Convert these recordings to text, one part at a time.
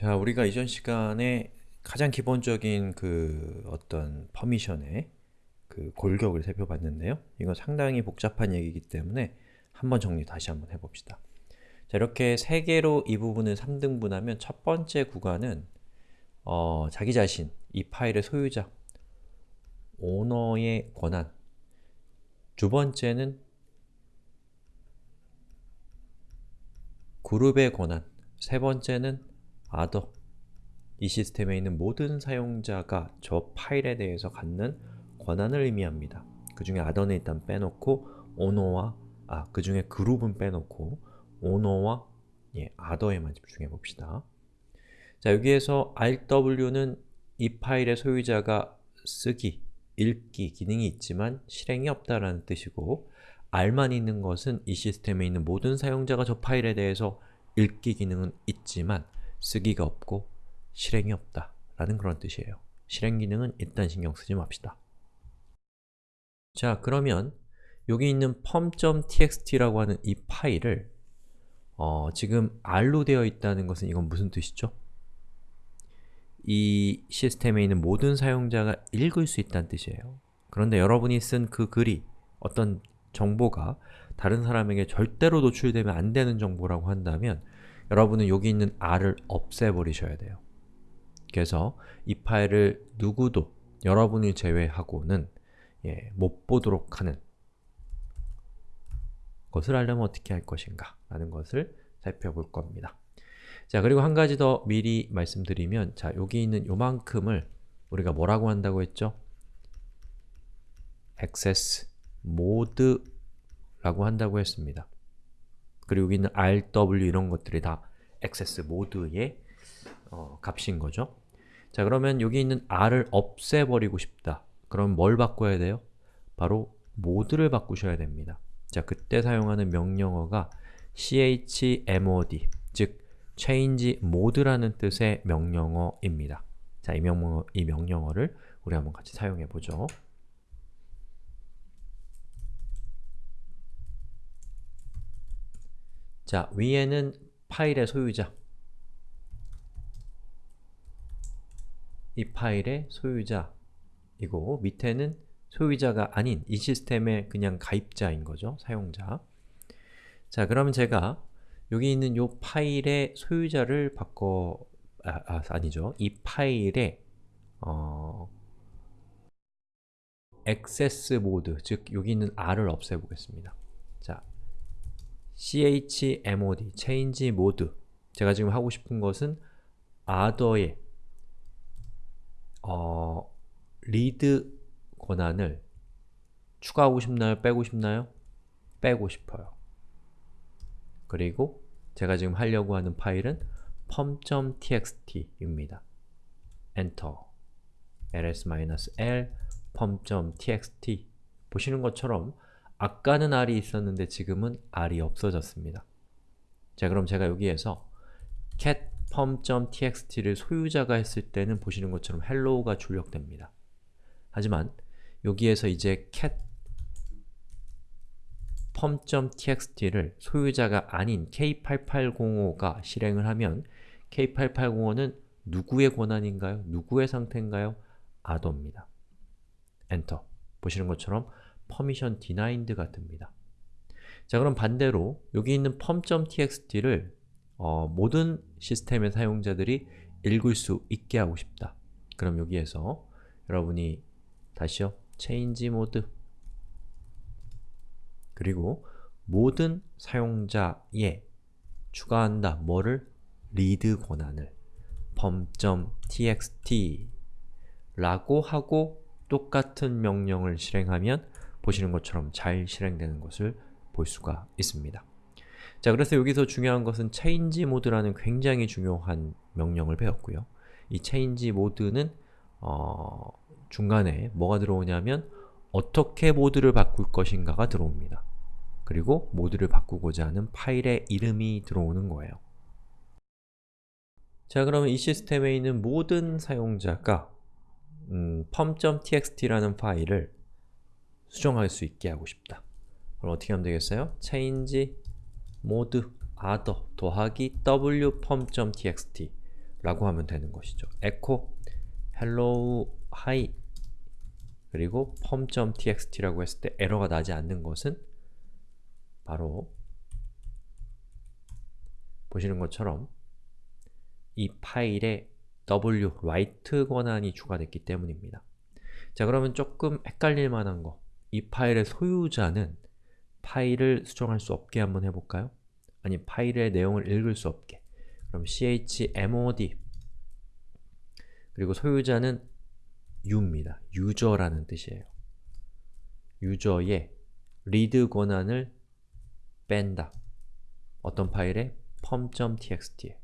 자, 우리가 이전 시간에 가장 기본적인 그 어떤 퍼미션의 그 골격을 살펴봤는데요. 이건 상당히 복잡한 얘기이기 때문에 한번 정리 다시 한번 해봅시다. 자, 이렇게 세 개로 이 부분을 3등분하면 첫 번째 구간은 어, 자기 자신, 이 파일의 소유자, 오너의 권한 두 번째는 그룹의 권한 세 번째는 other 이 시스템에 있는 모든 사용자가 저 파일에 대해서 갖는 권한을 의미합니다. 그 중에 other는 일단 빼놓고 owner와 아, 그 중에 그룹은 빼놓고 owner와 예, other에만 집중해 봅시다. 자, 여기에서 rw는 이 파일의 소유자가 쓰기, 읽기 기능이 있지만 실행이 없다라는 뜻이고 r만 있는 것은 이 시스템에 있는 모든 사용자가 저 파일에 대해서 읽기 기능은 있지만 쓰기가 없고 실행이 없다 라는 그런 뜻이에요. 실행 기능은 일단 신경 쓰지 맙시다. 자, 그러면 여기 있는 pom.txt라고 하는 이 파일을 어, 지금 r로 되어 있다는 것은 이건 무슨 뜻이죠? 이 시스템에 있는 모든 사용자가 읽을 수 있다는 뜻이에요. 그런데 여러분이 쓴 그 글이 어떤 정보가 다른 사람에게 절대로 노출되면 안 되는 정보라고 한다면 여러분은 여기 있는 r을 없애버리셔야 돼요. 그래서 이 파일을 누구도 여러분을 제외하고는 예, 못 보도록 하는 것을 알려면 어떻게 할 것인가 라는 것을 살펴볼 겁니다. 자, 그리고 한 가지 더 미리 말씀드리면 자, 여기 있는 요만큼을 우리가 뭐라고 한다고 했죠? access mode라고 한다고 했습니다. 그리고 여기 있는 rw 이런 것들이 다 access mode의 어, 값인 거죠. 자, 그러면 여기 있는 r을 없애버리고 싶다. 그럼 뭘 바꿔야 돼요? 바로 모드를 바꾸셔야 됩니다. 자, 그때 사용하는 명령어가 chmod, 즉 change mode라는 뜻의 명령어입니다. 자, 이, 명령어, 이 명령어를 우리 한번 같이 사용해 보죠. 자, 위에는 파일의 소유자 이 파일의 소유자이고 밑에는 소유자가 아닌 이 시스템의 그냥 가입자인 거죠, 사용자 자, 그러면 제가 여기 있는 이 파일의 소유자를 바꿔 아, 아 아니죠. 이 파일의 어, 액세스 모드, 즉 여기 있는 r을 없애보겠습니다. 자, chmod, change mode 제가 지금 하고 싶은 것은 other의 어, read 권한을 추가하고 싶나요? 빼고 싶나요? 빼고 싶어요. 그리고 제가 지금 하려고 하는 파일은 pom.txt입니다. 엔터 ls-l pom.txt 보시는 것처럼 아까는 r이 있었는데 지금은 r이 없어졌습니다. 자, 그럼 제가 여기에서 cat pom.txt를 소유자가 했을 때는 보시는 것처럼 hello가 출력됩니다. 하지만 여기에서 이제 cat pom.txt를 소유자가 아닌 K8805가 실행을 하면 K8805는 누구의 권한인가요? 누구의 상태인가요? 아더입니다. 엔터. 보시는 것처럼 permission denied가 뜹니다. 자 그럼 반대로 여기 있는 pom.txt를 어, 모든 시스템의 사용자들이 읽을 수 있게 하고 싶다. 그럼 여기에서 여러분이 다시요 change mode 그리고 모든 사용자에 추가한다. 뭐를? read 권한을 pom.txt 라고 하고 똑같은 명령을 실행하면 보시는 것처럼 잘 실행되는 것을 볼 수가 있습니다. 자, 그래서 여기서 중요한 것은 change mode라는 굉장히 중요한 명령을 배웠고요. 이 change mode는 어, 중간에 뭐가 들어오냐면 어떻게 모드를 바꿀 것인가가 들어옵니다. 그리고 모드를 바꾸고자 하는 파일의 이름이 들어오는 거예요. 자, 그러면 이 시스템에 있는 모든 사용자가 음, pom.txt라는 파일을 수정할 수 있게 하고 싶다. 그럼 어떻게 하면 되겠어요? change mode other 더하기 w pom.txt 라고 하면 되는 것이죠. echo hello hi 그리고 pom.txt라고 했을 때 에러가 나지 않는 것은 바로 보시는 것처럼 이 파일에 w, write 권한이 추가됐기 때문입니다. 자 그러면 조금 헷갈릴 만한 거, 이 파일의 소유자는 파일을 수정할 수 없게 한번 해볼까요? 아니 파일의 내용을 읽을 수 없게 그럼 chmod 그리고 소유자는 u입니다. user라는 뜻이에요. 유저의 read 권한을 뺀다. 어떤 파일에? pom.txt에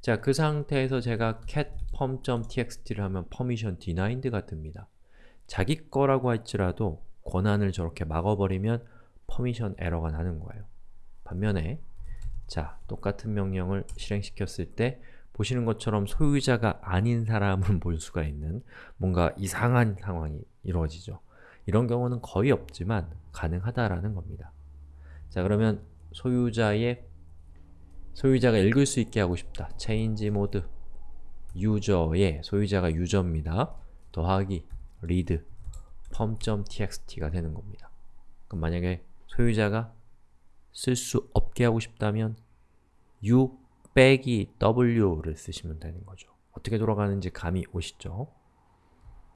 자, 그 상태에서 제가 cat pom.txt를 하면 permission denied가 뜹니다. 자기 거라고 할지라도 권한을 저렇게 막아버리면 permission 에러가 나는 거예요. 반면에 자, 똑같은 명령을 실행시켰을 때 보시는 것처럼 소유자가 아닌 사람을 볼 수가 있는 뭔가 이상한 상황이 이루어지죠. 이런 경우는 거의 없지만 가능하다라는 겁니다. 자, 그러면 소유자의 소유자가 읽을 수 있게 하고 싶다. change mode 유저의 소유자가 유저입니다. 더하기 read pom.txt가 되는 겁니다. 그럼 만약에 소유자가 쓸 수 없게 하고 싶다면 u 빼기 w를 쓰시면 되는 거죠. 어떻게 돌아가는지 감이 오시죠?